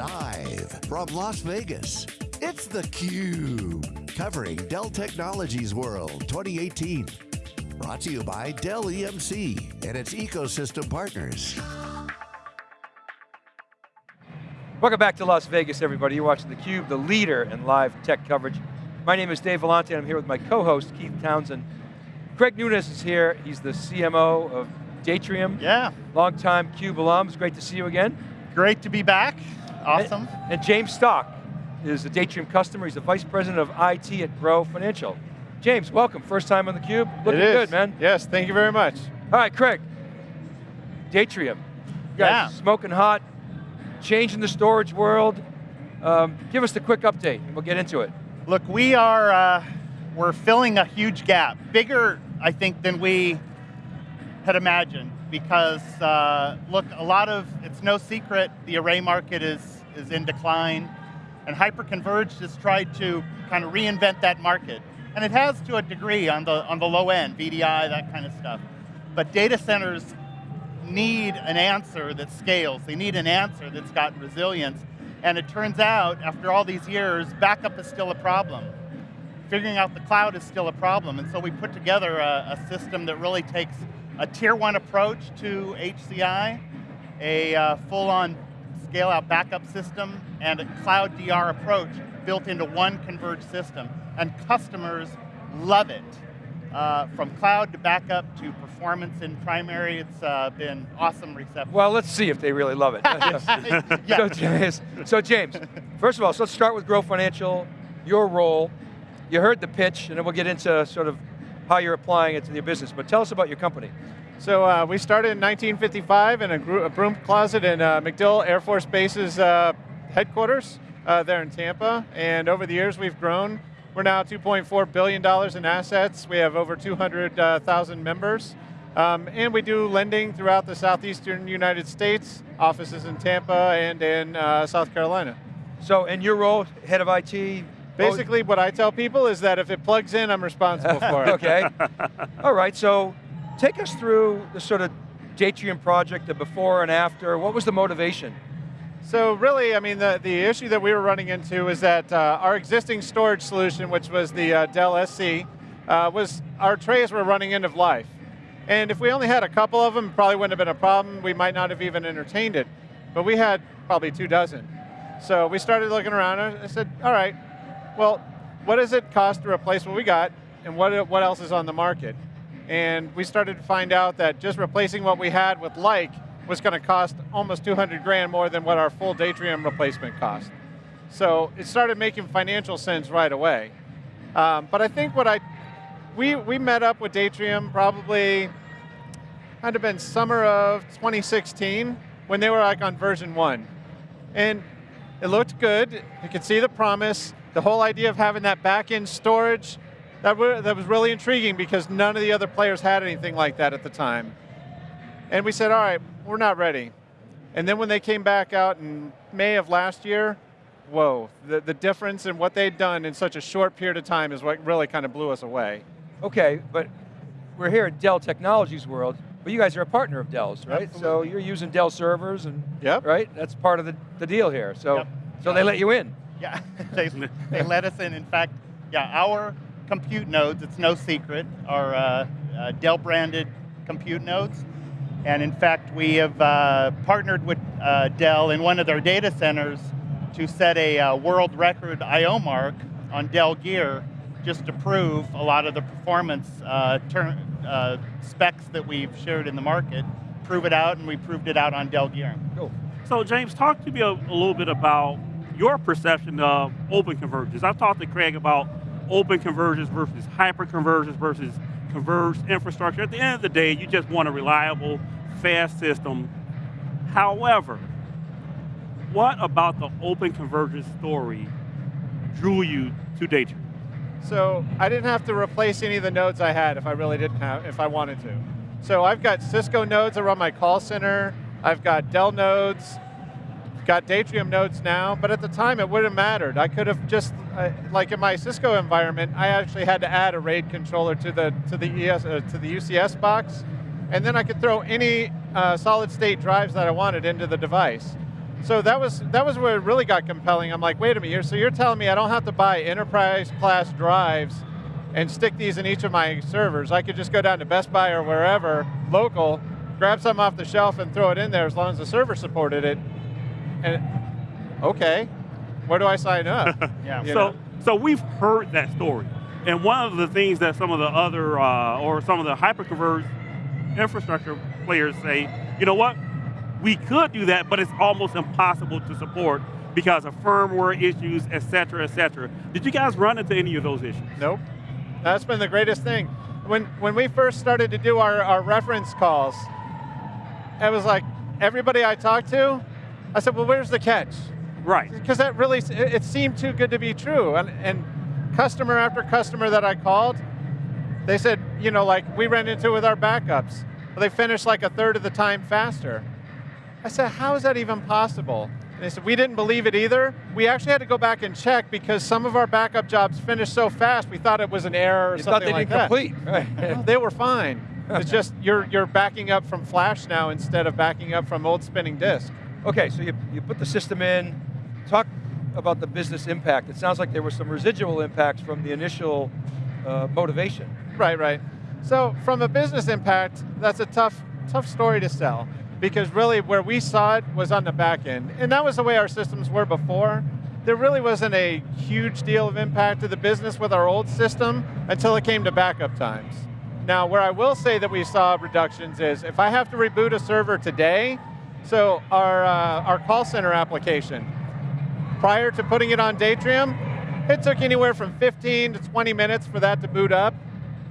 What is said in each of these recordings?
Live from Las Vegas, it's theCUBE. Covering Dell Technologies World 2018. Brought to you by Dell EMC and its ecosystem partners. Welcome back to Las Vegas, everybody. You're watching theCUBE, the leader in live tech coverage. My name is Dave Vellante, and I'm here with my co-host, Keith Townsend. Craig Nunes is here. He's the CMO of Datrium. Yeah. Long-time CUBE alum. It's great to see you again. Great to be back. Awesome. And, and James Stock is a Datrium customer. He's the Vice President of IT at Grow Financial. James, welcome. First time on theCUBE. Looking good, man. Yes, thank you very much. All right, Craig. Datrium. You guys Yeah. smoking hot, changing the storage world. Um, give us the quick update, and we'll get into it. Look, we are, uh, we're filling a huge gap. Bigger, I think, than we had imagined because, uh, look, a lot of, it's no secret, the array market is, is in decline and hyperconverged has tried to kind of reinvent that market. And it has to a degree on the, on the low end, VDI, that kind of stuff. But data centers need an answer that scales. They need an answer that's got resilience. And it turns out, after all these years, backup is still a problem. Figuring out the cloud is still a problem. And so we put together a, a system that really takes a tier one approach to HCI, a uh, full-on scale-out backup system, and a cloud DR approach built into one converged system. And customers love it. Uh, from cloud to backup to performance in primary, it's uh, been awesome reception. Well, let's see if they really love it. so, James, so James, first of all, so let's start with Grow Financial, your role. You heard the pitch, and then we'll get into sort of how you're applying it to your business, but tell us about your company. So uh, we started in 1955 in a, broom closet in uh, MacDill Air Force Base's uh, headquarters uh, there in Tampa, and over the years we've grown. We're now $2.4 billion in assets. We have over 200,000 members. Um, and we do lending throughout the southeastern United States, offices in Tampa and in uh, South Carolina. So in your role, head of IT, Basically, what I tell people is that if it plugs in, I'm responsible for it. okay. All right, so take us through the sort of Datrium project, the before and after. What was the motivation? So really, I mean, the, the issue that we were running into is that uh, our existing storage solution, which was the uh, Dell SC, uh, was our trays were running end of life. And if we only had a couple of them, it probably wouldn't have been a problem. We might not have even entertained it. But we had probably two dozen. So we started looking around and I said, all right, well, what does it cost to replace what we got and what, what else is on the market? And we started to find out that just replacing what we had with like was going to cost almost 200 grand more than what our full Datrium replacement cost. So it started making financial sense right away. Um, but I think what I, we, we met up with Datrium probably, had have been summer of 2016 when they were like on version one. And it looked good, you could see the promise, the whole idea of having that back-end storage, that, that was really intriguing because none of the other players had anything like that at the time. And we said, all right, we're not ready. And then when they came back out in May of last year, whoa, the, the difference in what they'd done in such a short period of time is what really kind of blew us away. Okay, but we're here at Dell Technologies World, but you guys are a partner of Dell's, right? Absolutely. So you're using Dell servers and, Yep. right? That's part of the, the deal here. So, Yep. so they let you in. Yeah, they, they let us in. In fact, yeah, our compute nodes, it's no secret, are uh, uh, Dell branded compute nodes. And in fact, we have uh, partnered with uh, Dell in one of their data centers to set a uh, world record I.O. mark on Dell gear just to prove a lot of the performance uh, uh, specs that we've shared in the market, prove it out, and we proved it out on Dell gear. Cool. So James, talk to me a, a little bit about your perception of open convergence. I've talked to Craig about open convergence versus hyper convergence versus converged infrastructure. At the end of the day, you just want a reliable, fast system. However, what about the open convergence story drew you to Datrium? So I didn't have to replace any of the nodes I had if I really didn't have, if I wanted to. So I've got Cisco nodes around my call center, I've got Dell nodes, got Datrium nodes now, but at the time it wouldn't have mattered. I could have just, uh, like in my Cisco environment, I actually had to add a RAID controller to the, to the, ES, uh, to the UCS box, and then I could throw any uh, solid state drives that I wanted into the device. So that was that was where it really got compelling. I'm like, wait a minute, so you're telling me I don't have to buy enterprise class drives and stick these in each of my servers. I could just go down to Best Buy or wherever, local, grab some off the shelf and throw it in there as long as the server supported it. And okay, where do I sign up? Yeah. So, know? so we've heard that story. And one of the things that some of the other, uh, or some of the hyperconverged infrastructure players say, you know what, we could do that, but it's almost impossible to support because of firmware issues, et cetera, et cetera. Did you guys run into any of those issues? Nope. That's been the greatest thing. When, when we first started to do our, our reference calls, it was like, everybody I talked to, I said, well, where's the catch? Right. Because that really, it, seemed too good to be true. And, and customer after customer that I called, they said, you know, like we ran into with our backups. Well, they finished like a third of the time faster. I said, how is that even possible? And they said, we didn't believe it either. We actually had to go back and check because some of our backup jobs finished so fast, we thought it was an error or You thought something they like didn't that. complete. Right. No, they were fine. It's just you're, you're backing up from flash now instead of backing up from old spinning disk. Okay, so you, you put the system in, talk about the business impact. It sounds like there were some residual impacts from the initial uh, motivation. Right, right. So from a business impact, that's a tough, tough story to sell because really where we saw it was on the back end. And that was the way our systems were before. There really wasn't a huge deal of impact to the business with our old system until it came to backup times. Now, where I will say that we saw reductions is if I have to reboot a server today, so our, uh, our call center application, prior to putting it on Datrium, it took anywhere from 15 to 20 minutes for that to boot up.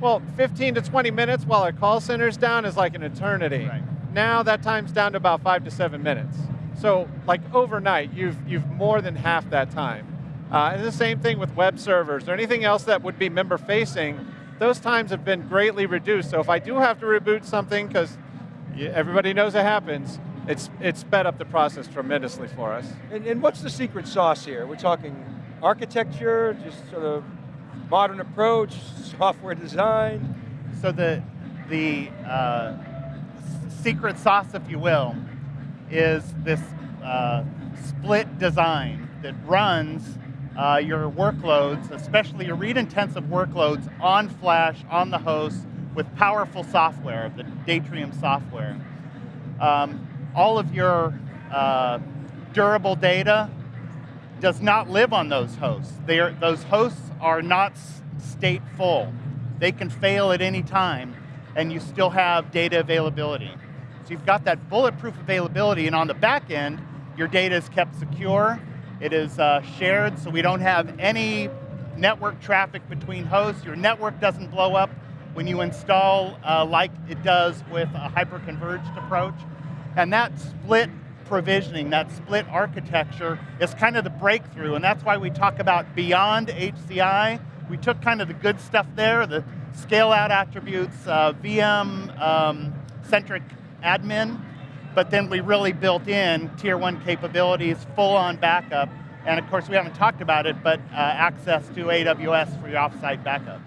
Well, 15 to 20 minutes while our call center's down is like an eternity. Right. Now that time's down to about five to seven minutes. So like overnight, you've, you've more than half that time. Uh, and the same thing with web servers or anything else that would be member facing, those times have been greatly reduced. So if I do have to reboot something, because everybody knows it happens, it's, it's sped up the process tremendously for us. And, and what's the secret sauce here? We're talking architecture, just sort of modern approach, software design. So the the uh, secret sauce, if you will, is this uh, split design that runs uh, your workloads, especially your read-intensive workloads, on flash, on the host, with powerful software, the Datrium software. Um, all of your uh, durable data does not live on those hosts. Are, those hosts are not stateful. They can fail at any time, and you still have data availability. So you've got that bulletproof availability, and on the back end, your data is kept secure. It is uh, shared, so we don't have any network traffic between hosts. Your network doesn't blow up when you install uh, like it does with a hyper-converged approach. And that split provisioning, that split architecture is kind of the breakthrough, and that's why we talk about beyond HCI. We took kind of the good stuff there, the scale out attributes, uh, VM um, centric admin, but then we really built in tier one capabilities, full on backup, and of course we haven't talked about it, but uh, access to AWS for your offsite backups.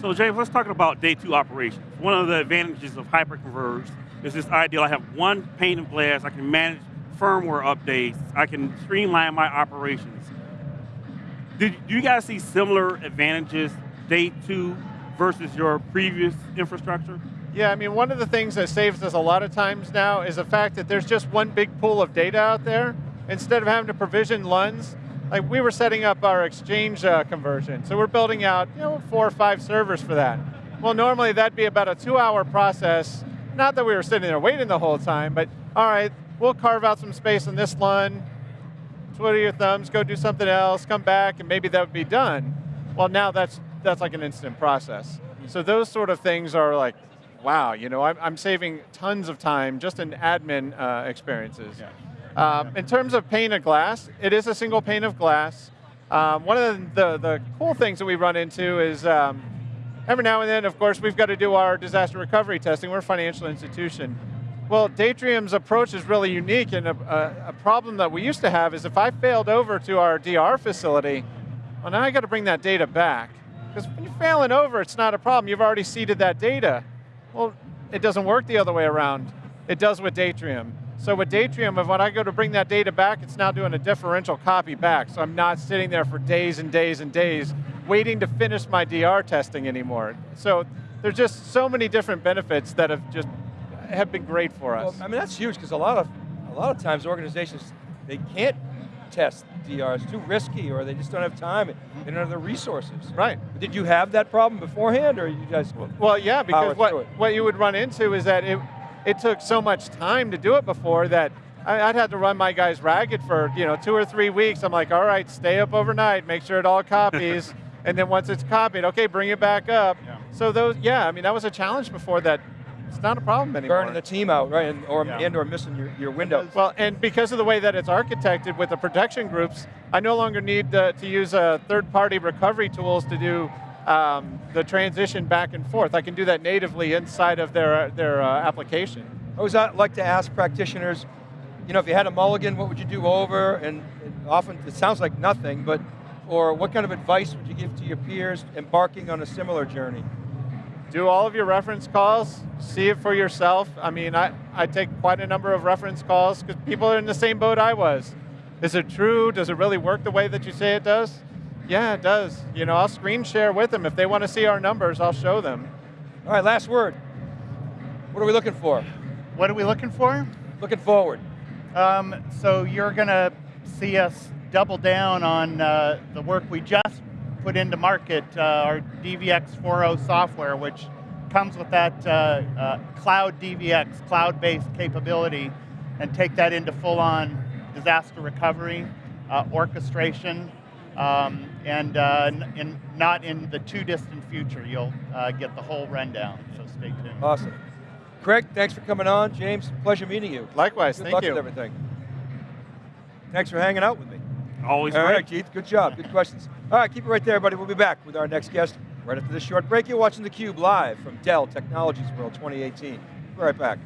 So James, let's talk about day two operations. One of the advantages of hyperconverged is this idea I have one pane of glass, I can manage firmware updates, I can streamline my operations. Do you guys see similar advantages day two versus your previous infrastructure? Yeah, I mean, one of the things that saves us a lot of times now is the fact that there's just one big pool of data out there. Instead of having to provision LUNs, like we were setting up our exchange uh, conversion. So we're building out, you know, four or five servers for that. Well, normally that'd be about a two hour process. Not that we were sitting there waiting the whole time, but all right, we'll carve out some space on this LUN, twiddle your thumbs, go do something else, come back, and maybe that would be done. Well, now that's, that's like an instant process. So those sort of things are like, wow, you know, I'm, I'm saving tons of time just in admin uh, experiences. Um, in terms of pane of glass, it is a single pane of glass. Um, one of the, the, the cool things that we run into is um, every now and then, of course, we've got to do our disaster recovery testing. We're a financial institution. Well, Datrium's approach is really unique, and a, a, a problem that we used to have is if I failed over to our DR facility, well, now I got to bring that data back. Because when you're failing over, it's not a problem. You've already seeded that data. Well, it doesn't work the other way around. It does with Datrium. So with Datrium, if when I go to bring that data back, it's now doing a differential copy back. So I'm not sitting there for days and days and days waiting to finish my DR testing anymore. So there's just so many different benefits that have just have been great for Well, us. I mean, that's huge because a lot of a lot of times organizations they can't test DR. It's too risky, or they just don't have time. They don't have the resources. right. Did you have that problem beforehand, or you guys? Well, yeah, because what, what you would run into is that it, it took so much time to do it before that I, I'd have to run my guys ragged for you know two or three weeks. I'm like, all right, stay up overnight, make sure it all copies, and then once it's copied, okay, bring it back up. Yeah. So those, yeah, I mean that was a challenge before that. It's not a problem anymore. burning the team out, right, and or Yeah. and or missing your, your window. Well, and because of the way that it's architected with the protection groups, I no longer need uh, to use uh, third-party recovery tools to do um, the transition back and forth. I can do that natively inside of their, their uh, application. I always uh, like to ask practitioners, you know, if you had a mulligan, what would you do over? And, and often it sounds like nothing, but or what kind of advice would you give to your peers embarking on a similar journey? Do all of your reference calls, see it for yourself. I mean, I, I take quite a number of reference calls because people are in the same boat I was. Is it true? Does it really work the way that you say it does? Yeah, it does. You know, I'll screen share with them. If they want to see our numbers, I'll show them. All right, last word. What are we looking for? What are we looking for? Looking forward. Um, so you're going to see us double down on uh, the work we just put into market, uh, our DVX 4.0 software, which comes with that uh, uh, cloud DVX, cloud-based capability, and take that into full-on disaster recovery, uh, orchestration, um, and uh, in, not in the too distant future. You'll uh, get the whole rundown, so stay tuned. Awesome. Craig, thanks for coming on. James, pleasure meeting you. Likewise, Good thank luck you. with everything. Thanks for hanging out with me. Always All right, Keith, good job, good questions. All right, keep it right there, everybody. We'll be back with our next guest right after this short break. You're watching theCUBE live from Dell Technologies World 2018. Be right back.